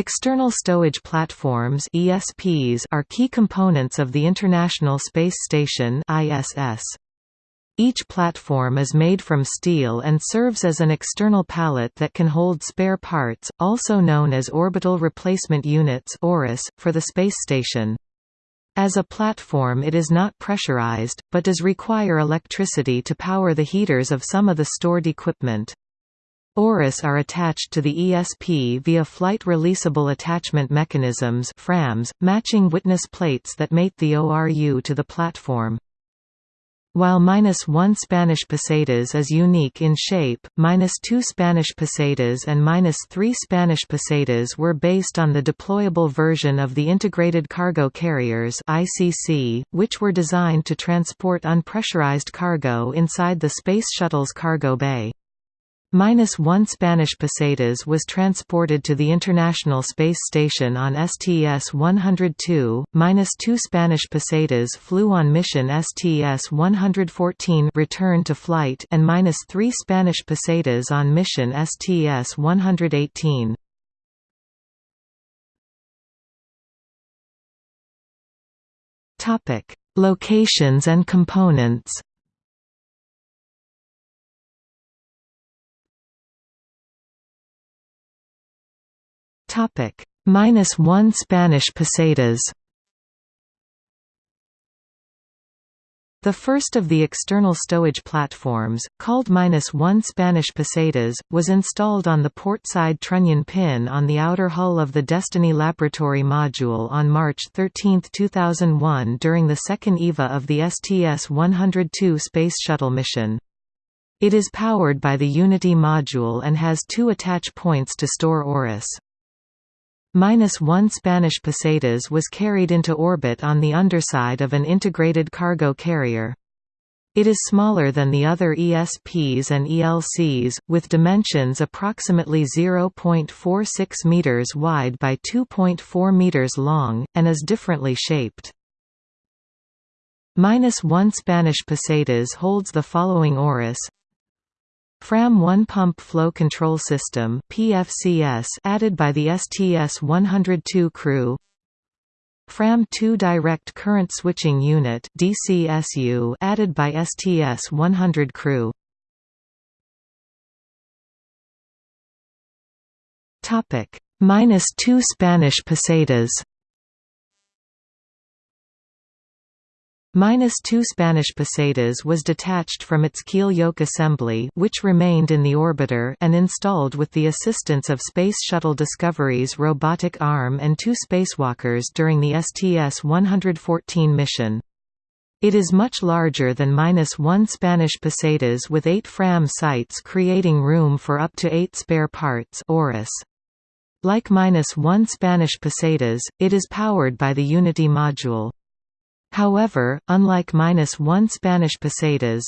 External stowage platforms (ESPs) are key components of the International Space Station (ISS). Each platform is made from steel and serves as an external pallet that can hold spare parts, also known as orbital replacement units for the space station. As a platform it is not pressurized, but does require electricity to power the heaters of some of the stored equipment. ORUS are attached to the ESP via flight releasable attachment mechanisms FRAMs, matching witness plates that mate the ORU to the platform. While -1 Spanish pesetas is unique in shape, -2 Spanish pesetas and -3 Spanish pesetas were based on the deployable version of the Integrated Cargo Carriers (ICC), which were designed to transport unpressurized cargo inside the Space Shuttle's cargo bay. Minus one Spanish pesetas was transported to the International Space Station on STS-102, minus two Spanish pesetas flew on mission STS-114 return to flight and minus three Spanish pesetas on mission STS-118. Locations and components Topic minus one Spanish pesetas. The first of the external stowage platforms, called minus one Spanish pesetas, was installed on the port side trunnion pin on the outer hull of the Destiny Laboratory module on March 13, 2001 during the second EVA of the STS-102 Space Shuttle mission. It is powered by the Unity module and has two attach points to store ORUS. Minus one Spanish pesetas was carried into orbit on the underside of an integrated cargo carrier. It is smaller than the other ESPs and ELCs, with dimensions approximately 0.46 meters wide by 2.4 meters long, and is differently shaped. Minus one Spanish pesetas holds the following ORUS FRAM 1 Pump Flow Control System PFCS added by the STS-102 crew. FRAM 2 Direct Current Switching Unit DCSU added by STS-100 crew. Minus 2 Spanish pesetas Minus two Spanish pesetas was detached from its keel yoke assembly which remained in the orbiter and installed with the assistance of Space Shuttle Discovery's robotic arm and two spacewalkers during the STS-114 mission. It is much larger than minus one Spanish pesetas with eight FRAM sites creating room for up to eight spare parts. Like minus one Spanish pesetas, it is powered by the Unity module. However, unlike one Spanish pesetas,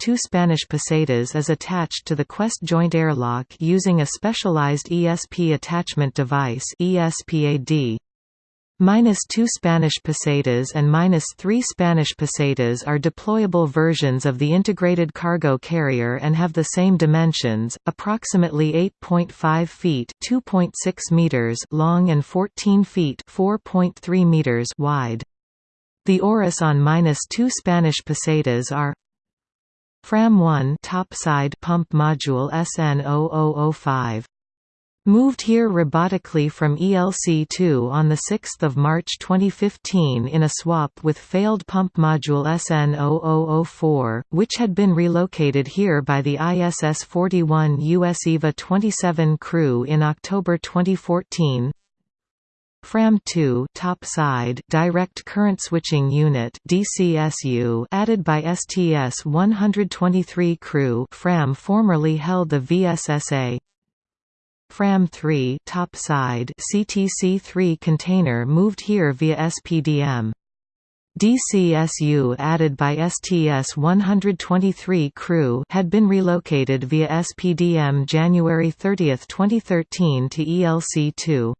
two Spanish pesetas is attached to the Quest joint airlock using a specialized ESP attachment device ESPAD. Minus two Spanish pesetas and minus three Spanish pesetas are deployable versions of the integrated cargo carrier and have the same dimensions, approximately 8.5 feet (2.6 meters) long and 14 feet (4.3 meters) wide. The ORUS on minus two Spanish pesetas are Fram 1 topside pump module SN0005. Moved here robotically from ELC-2 on 6 March 2015 in a swap with failed pump module SN0004, which had been relocated here by the ISS-41 US EVA 27 crew in October 2014 FRAM2 top side direct current switching unit DCSU added by STS 123 crew FRAM formerly held the VSSA FRAM3 top side CTC3 container moved here via SPDM DCSU added by STS 123 crew had been relocated via SPDM January 30, 2013 to ELC2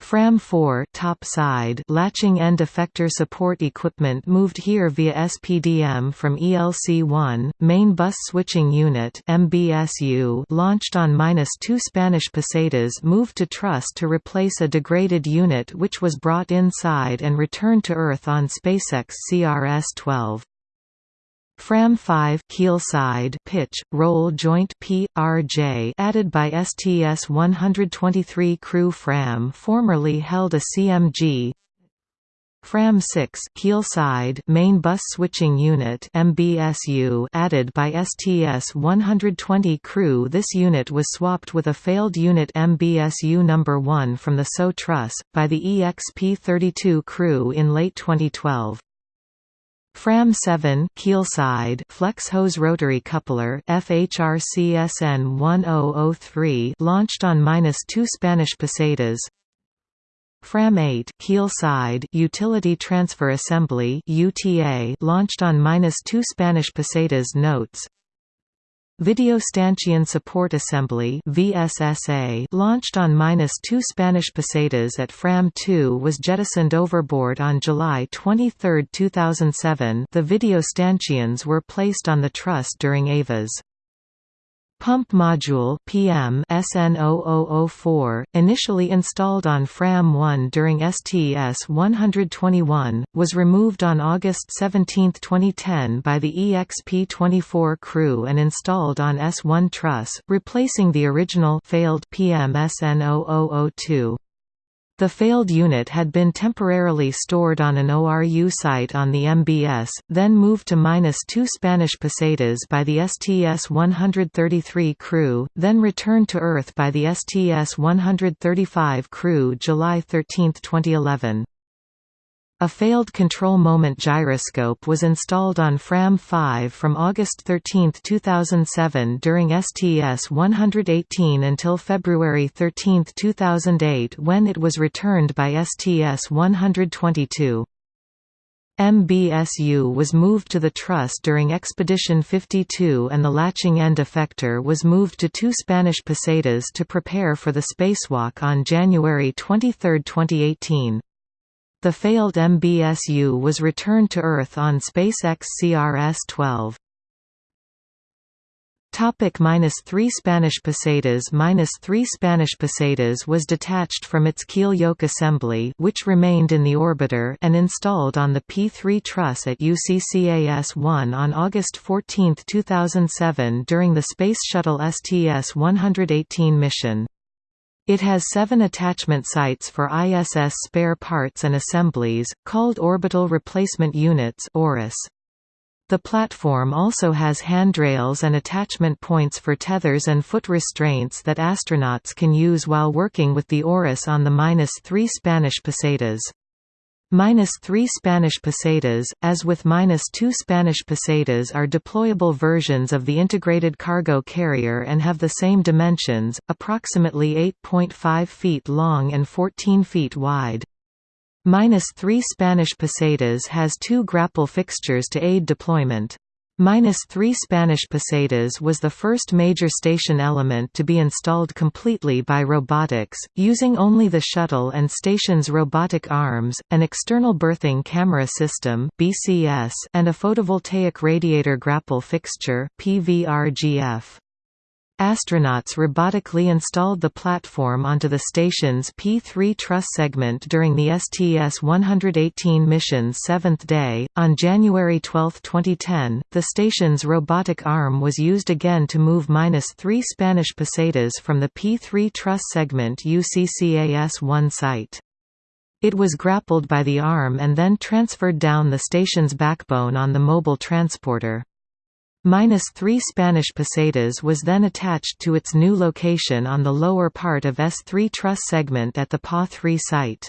FRAM-4 top side latching end effector support equipment moved here via SPDM from ELC-1, main bus switching unit MBSU launched on -2 Spanish pesetas moved to truss to replace a degraded unit which was brought inside and returned to Earth on SpaceX CRS-12. Fram 5 keel side pitch roll joint PRJ added by STS 123 crew Fram formerly held a CMG Fram 6 keel side main bus switching unit MBSU added by STS 120 crew. This unit was swapped with a failed unit MBSU number 1 from the SO truss by the EXP32 crew in late 2012 Fram 7 keelside flex hose rotary coupler FHRCSN 1003 launched on -2 Spanish pesetas. Fram 8 keelside utility transfer assembly UTA launched on -2 Spanish pesetas notes. Video Stanchion Support Assembly VSSA launched on -2 Spanish pesetas at FRAM-2 was jettisoned overboard on July 23, 2007 the video stanchions were placed on the truss during EVA's Pump Module PM SN0004, initially installed on FRAM-1 during STS-121, was removed on August 17, 2010 by the EXP-24 crew and installed on S1 truss, replacing the original failed PM SN0002. The failed unit had been temporarily stored on an ORU site on the MBS, then moved to minus 2 Spanish pesetas by the STS-133 crew, then returned to Earth by the STS-135 crew July 13, 2011. A failed control moment gyroscope was installed on FRAM-5 from August 13, 2007 during STS-118 until February 13, 2008 when it was returned by STS-122. MBSU was moved to the truss during Expedition 52 and the latching end effector was moved to two Spanish pesetas to prepare for the spacewalk on January 23, 2018. The failed MBSU was returned to Earth on SpaceX CRS-12. Topic minus 3 Spanish pesetas Minus 3 Spanish pesetas was detached from its keel yoke assembly which remained in the orbiter and installed on the P-3 truss at UCCAS-1 on August 14, 2007 during the Space Shuttle STS-118 mission. It has seven attachment sites for ISS spare parts and assemblies, called Orbital Replacement Units The platform also has handrails and attachment points for tethers and foot restraints that astronauts can use while working with the ORIS on the minus 3 Spanish pesetas. Minus 3 Spanish pesetas, as with minus 2 Spanish pesetas are deployable versions of the integrated cargo carrier and have the same dimensions, approximately 8.5 feet long and 14 feet wide. Minus 3 Spanish pesetas has two grapple fixtures to aid deployment. Minus 3 Spanish pesetas was the first major station element to be installed completely by robotics, using only the shuttle and station's robotic arms, an external berthing camera system (BCS), and a photovoltaic radiator grapple fixture (PVRGF). Astronauts robotically installed the platform onto the station's P-3 truss segment during the STS-118 mission's seventh day. On January 12, 2010, the station's robotic arm was used again to move -3 Spanish pesetas from the P-3 truss segment UCCAS-1 site. It was grappled by the arm and then transferred down the station's backbone on the mobile transporter. Minus 3 Spanish pesetas was then attached to its new location on the lower part of S3 truss segment at the PA-3 site.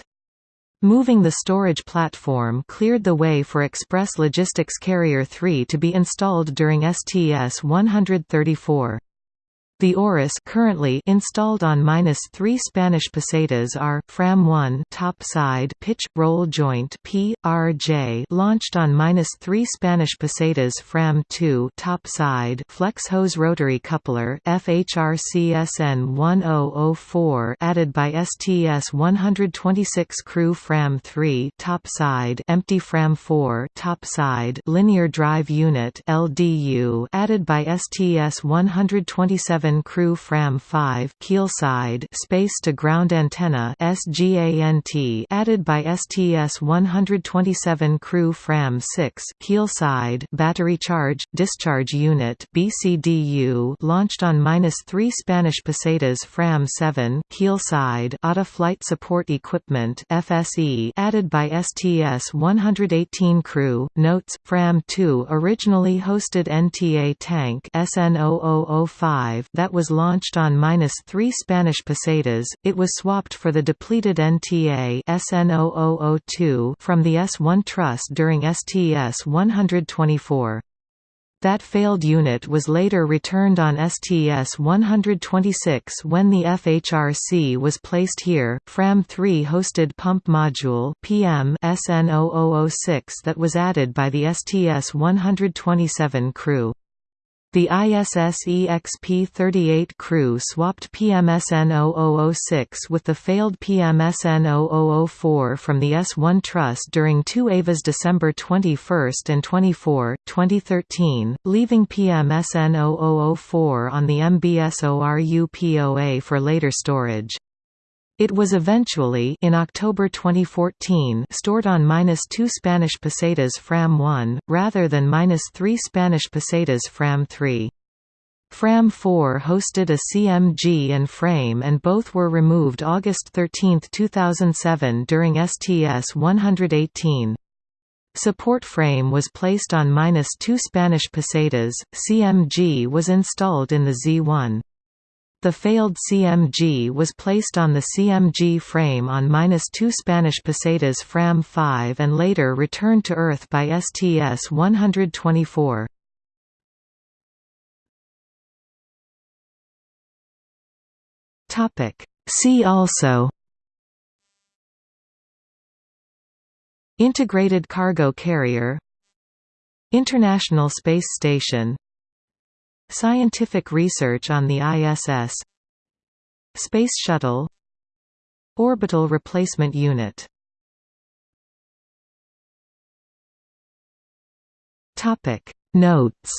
Moving the storage platform cleared the way for Express Logistics Carrier 3 to be installed during STS-134. The Oris currently installed on -3 Spanish pesetas are Fram 1 top side pitch roll joint PRJ launched on -3 Spanish pesetas Fram 2 top side flex hose rotary coupler FHRCSN 1004 added by STS 126 crew Fram 3 top side empty Fram 4 top side linear drive unit LDU added by STS 127 Crew Fram 5 keelside space to ground antenna SGANT added by STS-127 Crew Fram 6 keelside battery charge discharge unit BCDU launched on -3 Spanish pesetas Fram 7 keelside auto flight support equipment FSE added by STS-118 Crew notes Fram 2 originally hosted NTA tank SN0005 that was launched on -3 Spanish pesetas, it was swapped for the depleted NTA SN0002 from the S1 truss during STS-124. That failed unit was later returned on STS-126 when the FHRC was placed here. Fram 3 hosted pump module PM SN0006 that was added by the STS-127 crew. The ISS EXP-38 crew swapped PMSN 0006 with the failed PMSN 0004 from the S-1 truss during two EVAs December 21 and 24, 2013, leaving PMSN 0004 on the MBSORU POA for later storage. It was eventually in October 2014 stored on -2 Spanish pesetas Fram 1, rather than -3 Spanish pesetas Fram 3. Fram 4 hosted a CMG and frame and both were removed August 13, 2007 during STS 118. Support frame was placed on -2 Spanish pesetas, CMG was installed in the Z1. The failed CMG was placed on the CMG frame on -2 Spanish pesetas Fram 5 and later returned to Earth by STS-124. See also Integrated cargo carrier International Space Station Scientific research on the ISS Space Shuttle. Orbital Replacement Unit. Topic. Notes.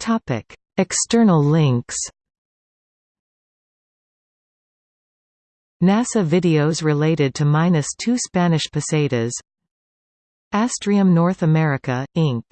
Topic. External links NASA videos related to minus two Spanish pesetas Astrium North America, Inc.